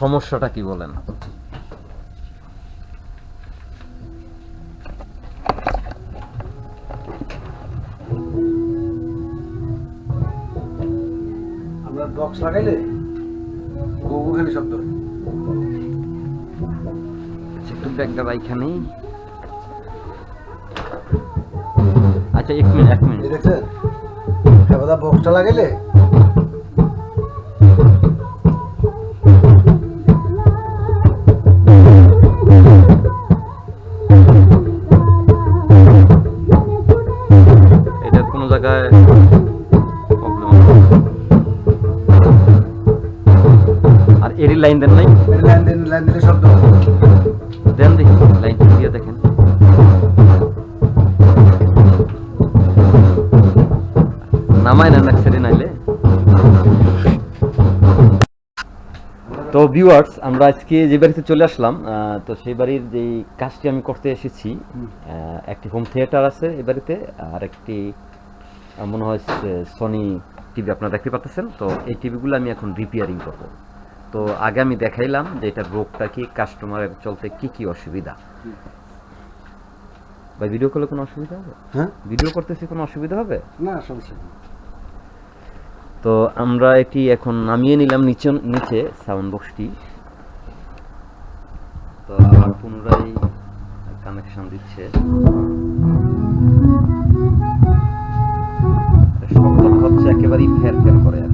সমস্যাটা কি বলেন? আমরা বক্স লাগাইলে গোগো খালি শব্দ। আচ্ছা, একটু ব্যাগটা এখানেই আচ্ছা এক মিনিট এক মিনিট। দেখছেন? বক্সটা লাগাইলে লাইন দেন নাই? লাইন দিন লাইন দিলে শব্দ দেন দেখি লাইন দিয়ে দেখেন। নামায় না ছেড়ে নাইলে? তো ভিউয়ার্স আমরা আজকে যে বাড়িতে চলে আসলাম তো সেই বাড়ির যে কাজটি আমি করতে এসেছি একটি হোম থিয়েটার আছে এই বাড়িতে আর একটি মনে হয় সনি টিভি আপনারা দেখতে পাচ্ছেন। তো এই টিভিগুলো আমি এখন রিপেয়ারিং করব। তো আগে আমি দেখাইলাম যে এটার রোগটা কি কাস্টমারের চলতে কি কি অসুবিধা। ভাই ভিডিও করলে কোনো অসুবিধা হবে? হ্যাঁ? ভিডিও করতেছি কোনো অসুবিধা হবে? না সমস্যা নেই। তো আমরা এটি এখন নামিয়ে নিলাম নিচে নিচে সাউন্ড বক্সটি তো আবার পুনরায় কানেকশন দিচ্ছে। হচ্ছে একেবারেই ফের ফের করে আর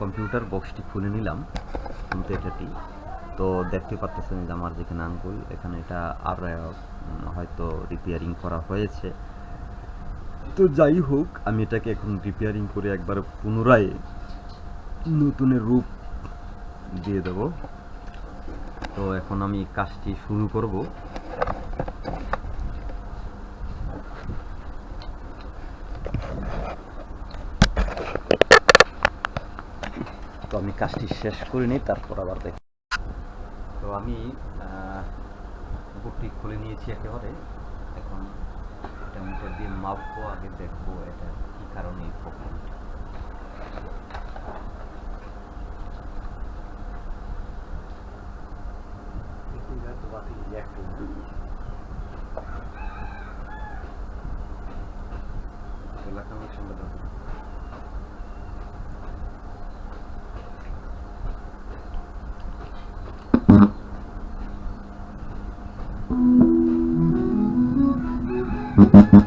কম্পিউটার বক্সটি খুলে নিলাম। কিন্তু এটাটি তো দেখতে পাচ্ছেন যে আমার যেখানে আঙ্গুল, এখানে এটা আর হয়তো রিপেয়ারিং করা হয়েছে। তো যাই হোক, আমি এটাকে এখন রিপেয়ারিং করে একবার পুনরায় নতুনের রূপ দিয়ে দেব। তো এখন আমি কাজটি শুরু করব তো আমি কাজটি শেষ করে নিই তারপর আবার দেখ তো আমি বুকটি খুলে নিয়েছি একেবারে। এখন এটা মিটার দিয়ে মাপবো, আগে দেখব এটা কি কারণে এই প্রবলেমটা কানেকশনটা Mm-hmm.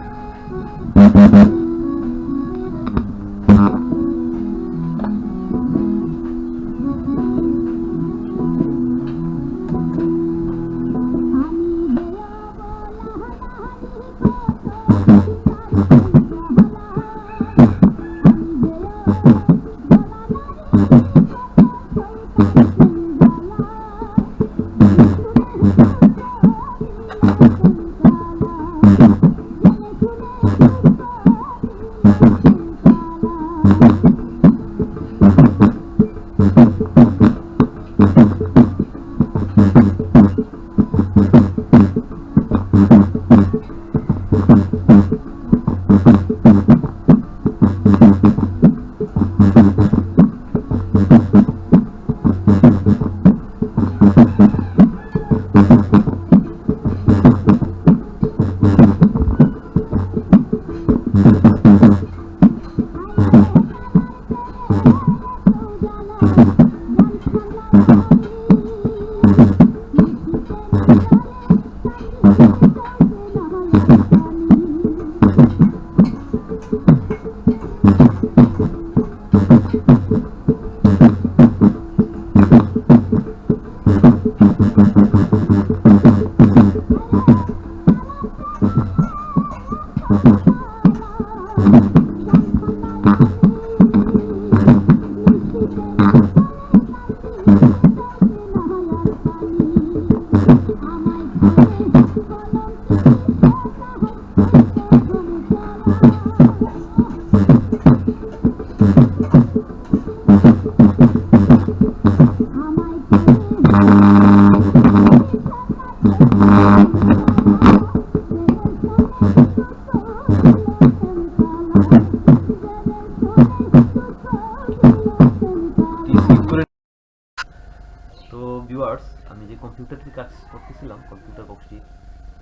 ভিউয়ার্স আমি যে কম্পিউটারটি কাজ করতেছিলাম কম্পিউটার বক্সটি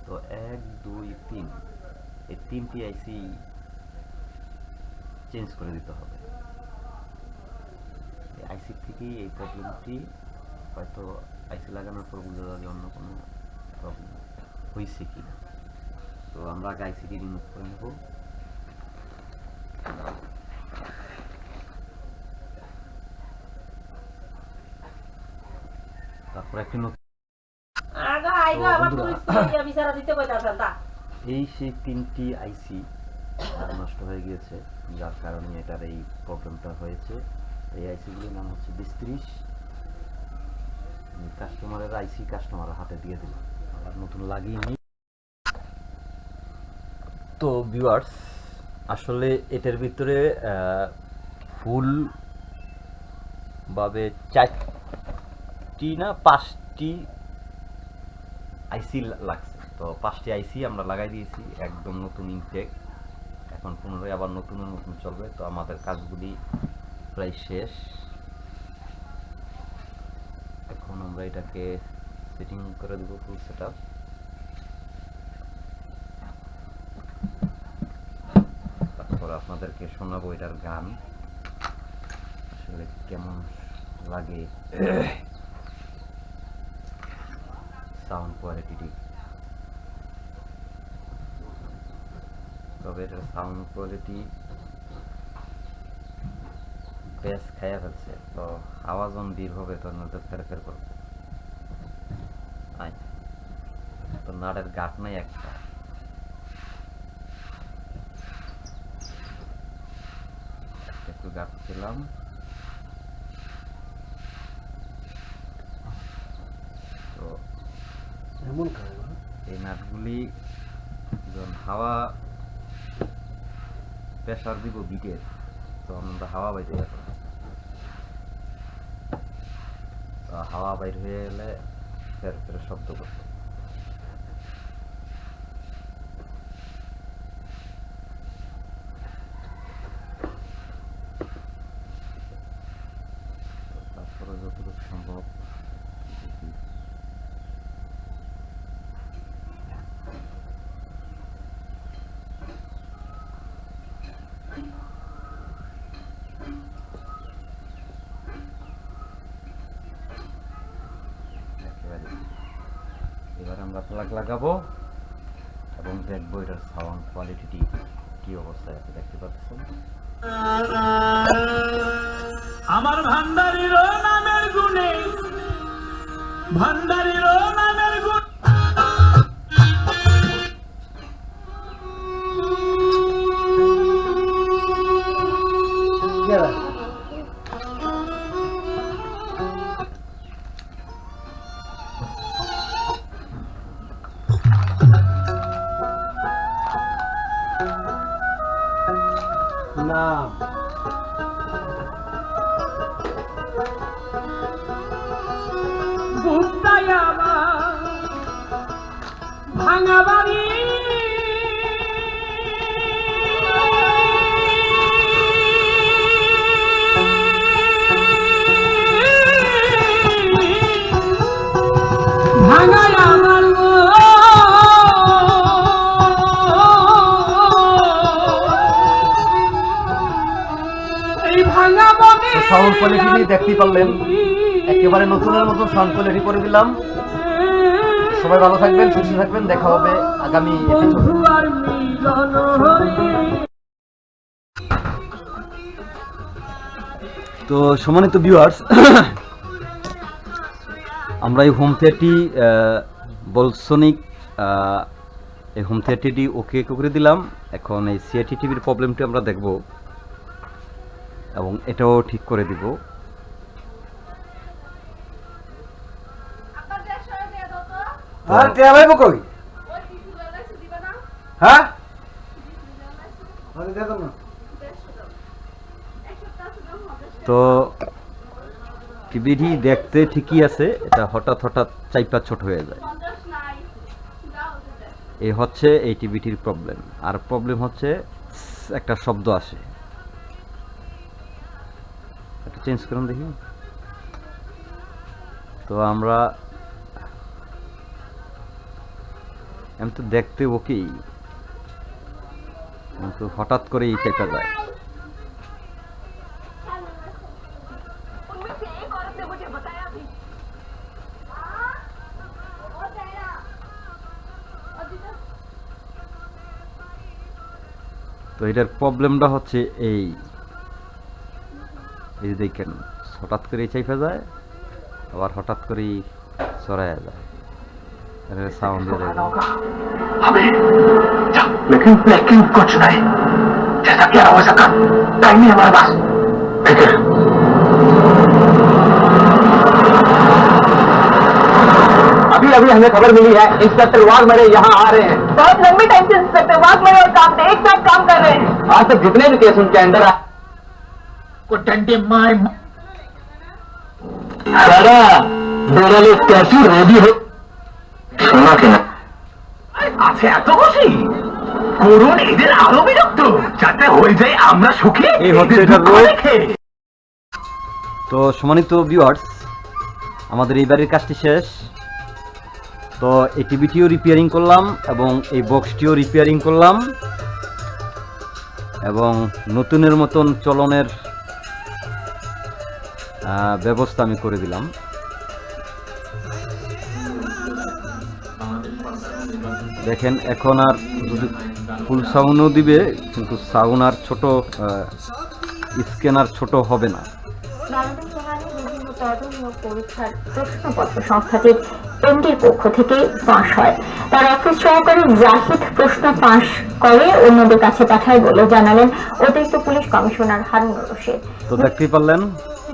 তো এক, দুই, তিন। এই তিনটি আইসি চেঞ্জ করে দিতে হবে। আইসি থেকেই এই প্রবলেমটি হয়তো আইসি লাগানোর পর বোঝা যাবে অন্য কোনো প্রবলেম হয়েছে কি না তো আমরা আগে আইসিটি রিমুভ করে নেব। তারপর একটি নতুন এই সেই তিনটি আইসি নষ্ট হয়ে গিয়েছে যার কারণে এটার এই প্রবলেমটা হয়েছে। এই আইসিগুলির নাম হচ্ছে বিস্ত্রিশ কাস্টমারের আইসি কাস্টমারের হাতে দিয়ে দিল আবার নতুন লাগিয়ে তো ভিউয়ার্স আসলে এটার ভিতরে ফুল ভাবে চারটি না পাঁচটি আইসি লাগছে। তো পাঁচটি আইসি আমরা লাগাই দিয়েছি, একদম নতুন ইনটেক এখন পুনরায় আবার নতুন নতুন চলবে। তো আমাদের কাজগুলি প্রায় শেষ। এখন আমরা এটাকে সেটিং করে দেবো ফুল সেট তারপর আপনাদেরকে শোনাবো এটার গান। আসলে কেমন লাগে সাউন্ড কোয়ালিটি তবে এটার সাউন্ড কোয়ালিটি বেশ খাইয়া ফেলছে। তো আওয়াজ বের হবে, তো নজর ফের ফের করবে আয় তো নাড়ের গাট নাই একটা। একটু গাট ছিলাম তো এমন এই নাটগুলি যখন হাওয়া প্রেশার দিব বিটের তখন আমরা হাওয়া বাইতে যাব হাওয়া বাইর হয়ে গেলে ফের ফের শব্দ করতো তো তারপরে যতটুকু সম্ভব দেখি একেবারে এবার আমরা প্লাগ লাগাবো এবং দেখব এটার সাউন্ড কোয়ালিটি কি অবস্থায় আছে দেখতে পাচ্ছেন। আমার ভান্ডারির নামের গুণে ভান্ডারির নামের গুণ সাউন্ড কোয়ালিটি দেখতেই পারলেন। একেবারে নতুনের মতো সাউন্ড কোয়ালিটি করে দিলাম সবাই ভালো থাকবেন সুস্থ থাকবেন দেখা হবে আগামী তো সম্মানিত ভিউয়ার্স আমরা এই হোম থিয়েটারটি বলসনিক এই হোম থিয়েটারটি ওকে করে দিলাম। এখন এই সিআইটি টিভির প্রবলেমটি আমরা দেখব। এবং এটাও ঠিক করে দিব। তো। না। হ্যাঁ? তো টিভিটি দেখতে ঠিকই আছে এটা হঠাৎ হঠাৎ চাইপা ছোট হয়ে যায়। পঞ্চাশ নাই দাও এই হচ্ছে এই টিভিটির প্রবলেম আর প্রবলেম হচ্ছে একটা শব্দ আসে। চেঞ্জ করুন দেখি। তো আমরা আমি তো দেখতে ওকেই কিন্তু হঠাৎ করেই চেপে যায় তো এটার প্রবলেমটা হচ্ছে এই। এই যে দেখেন হঠাৎ করেই চাইপে যায় আবার হঠাৎ করেই চড়াইয়া যায় সাউন্ড দিয়ে যায় अभी जा, लेकिन लेकिन कुछ नहीं जैसा कि हो सका टाइम नहीं हमारे पास फिक्र अभी अभी हमें खबर मिली है इंस्पेक्टर वाघ मेरे यहाँ आ रहे हैं बहुत लंबी टाइम से इंस्पेक्टर वाघ मेरे और काम एक साथ काम कर रहे हैं आज तक जितने भी केस उनके अंदर आए కొట్టంటే మా సరా বেরালে ক্যাসি রেডি হো শোনা কেন। আছে এত খুশি? করুন এদের আরও বিরক্ত। যাতে হয়ে যায় আমরা সুখী। এই হচ্ছে এটা তো সম্মানিত ভিউয়ার্স আমাদের এই কাজটি শেষ। তো এই টিভিটিও রিপেয়ারিং করলাম এবং এই বক্সটিও রিপেয়ারিং করলাম। এবং নতুনের মতন চলনের ব্যবস্থা আমি করে দিলাম। দেখেন এখন আর যদি ফুল সাউন্ডও দিবে কিন্তু সাউন্ড আর ছোট স্ক্যানার ছোট হবে না। পরীক্ষার প্রশ্নপত্র সংস্থাটির এমডির পক্ষ থেকে ফাঁস হয়। তার অফিস সহকারী জাহিদ প্রশ্ন ফাঁস করে অন্যদের কাছে পাঠায় বলে জানালেন অতিরিক্ত পুলিশ কমিশনার রশিদ। তো দেখতেই পারলেন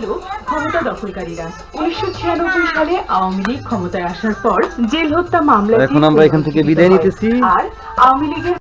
ছিল ক্ষমতা দখলকারীরা উনিশশো ছিয়ানব্বই সালে আওয়ামী লীগ ক্ষমতায় আসার পর জেল হত্যা মামলা এখন আমরা এখান থেকে বিদায় নিতেছি। আর আওয়ামী লীগের